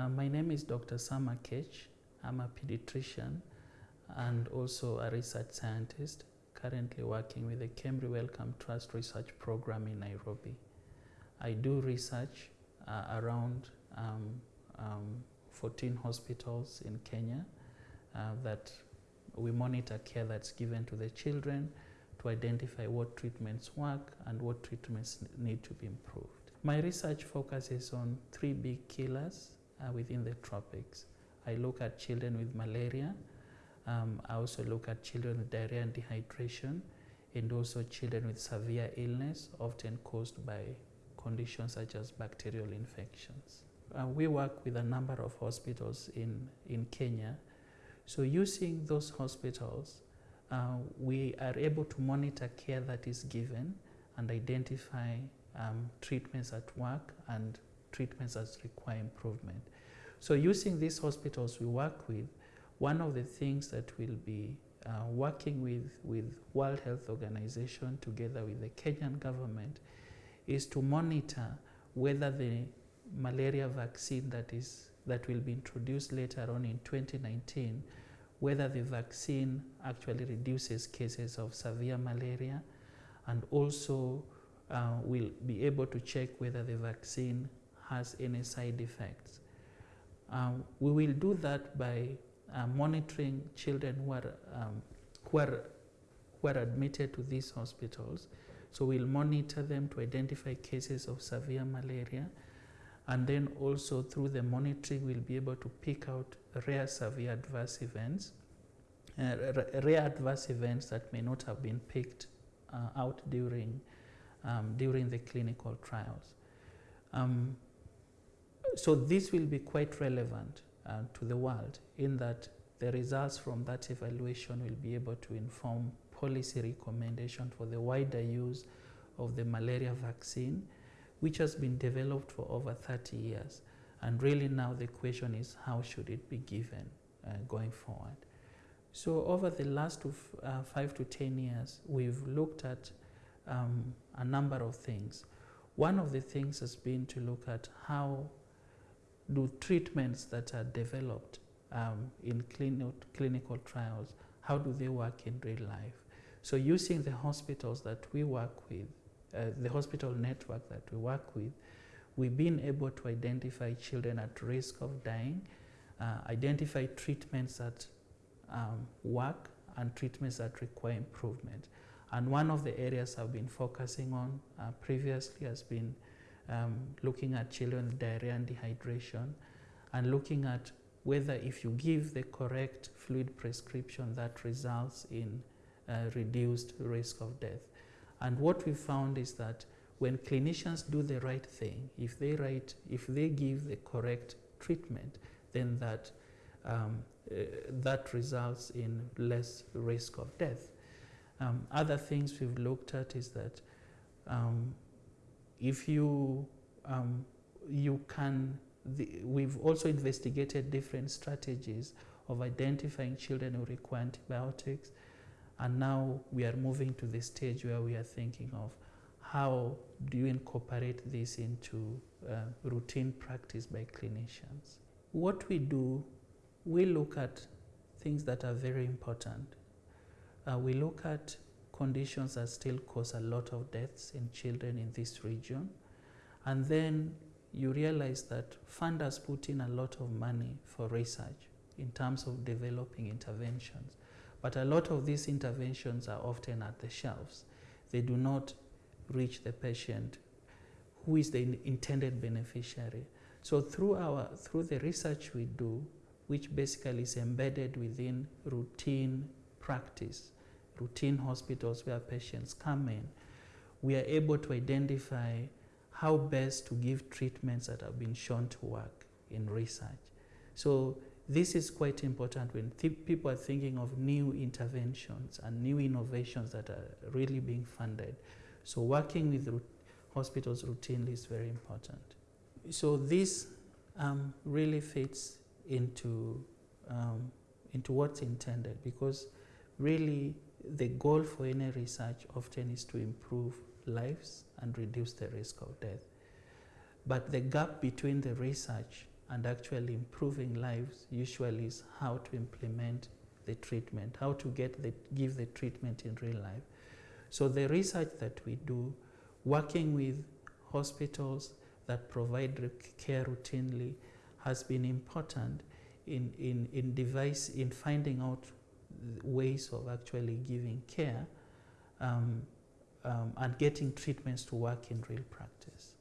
Uh, my name is Dr. Samuel Akech. I'm a pediatrician and also a research scientist, currently working with the Kemri Wellcome Trust Research Program in Nairobi. I do research uh, around um, um, 14 hospitals in Kenya uh, that we monitor care that's given to the children to identify what treatments work and what treatments need to be improved. My research focuses on three big killers uh, within the tropics. I look at children with malaria, um, I also look at children with diarrhea and dehydration, and also children with severe illness, often caused by conditions such as bacterial infections. Uh, we work with a number of hospitals in, in Kenya. So using those hospitals, uh, we are able to monitor care that is given and identify um, treatments at work and treatments that require improvement. So using these hospitals we work with, one of the things that we'll be uh, working with, with World Health Organization together with the Kenyan government is to monitor whether the malaria vaccine that is that will be introduced later on in 2019 whether the vaccine actually reduces cases of severe malaria and also uh, will be able to check whether the vaccine has any side effects. Um, we will do that by uh, monitoring children who are, um, who, are, who are admitted to these hospitals. So we'll monitor them to identify cases of severe malaria and then also through the monitoring we'll be able to pick out rare severe adverse events, uh, rare adverse events that may not have been picked uh, out during, um, during the clinical trials. Um, so this will be quite relevant uh, to the world in that the results from that evaluation will be able to inform policy recommendation for the wider use of the malaria vaccine, which has been developed for over 30 years. And really now the question is how should it be given uh, going forward? So over the last uh, five to 10 years, we've looked at um, a number of things. One of the things has been to look at how do treatments that are developed um, in clinical, clinical trials, how do they work in real life? So using the hospitals that we work with, uh, the hospital network that we work with, we've been able to identify children at risk of dying, uh, identify treatments that um, work and treatments that require improvement. And one of the areas I've been focusing on uh, previously has been um, looking at children diarrhea and dehydration and looking at whether if you give the correct fluid prescription that results in uh, reduced risk of death. And what we found is that when clinicians do the right thing, if they, write, if they give the correct treatment, then that, um, uh, that results in less risk of death. Um, other things we've looked at is that um, if you, um, you can, the, we've also investigated different strategies of identifying children who require antibiotics. And now we are moving to the stage where we are thinking of how do you incorporate this into uh, routine practice by clinicians. What we do, we look at things that are very important. Uh, we look at conditions that still cause a lot of deaths in children in this region. And then you realize that funders put in a lot of money for research in terms of developing interventions. But a lot of these interventions are often at the shelves. They do not reach the patient who is the intended beneficiary. So through, our, through the research we do, which basically is embedded within routine practice, routine hospitals where patients come in, we are able to identify how best to give treatments that have been shown to work in research. So this is quite important when people are thinking of new interventions and new innovations that are really being funded. So working with hospitals routinely is very important. So this um, really fits into, um, into what's intended because really the goal for any research often is to improve lives and reduce the risk of death. But the gap between the research and actually improving lives usually is how to implement the treatment, how to get the, give the treatment in real life. So the research that we do, working with hospitals that provide care routinely, has been important in, in, in device in finding out ways of actually giving care um, um, and getting treatments to work in real practice.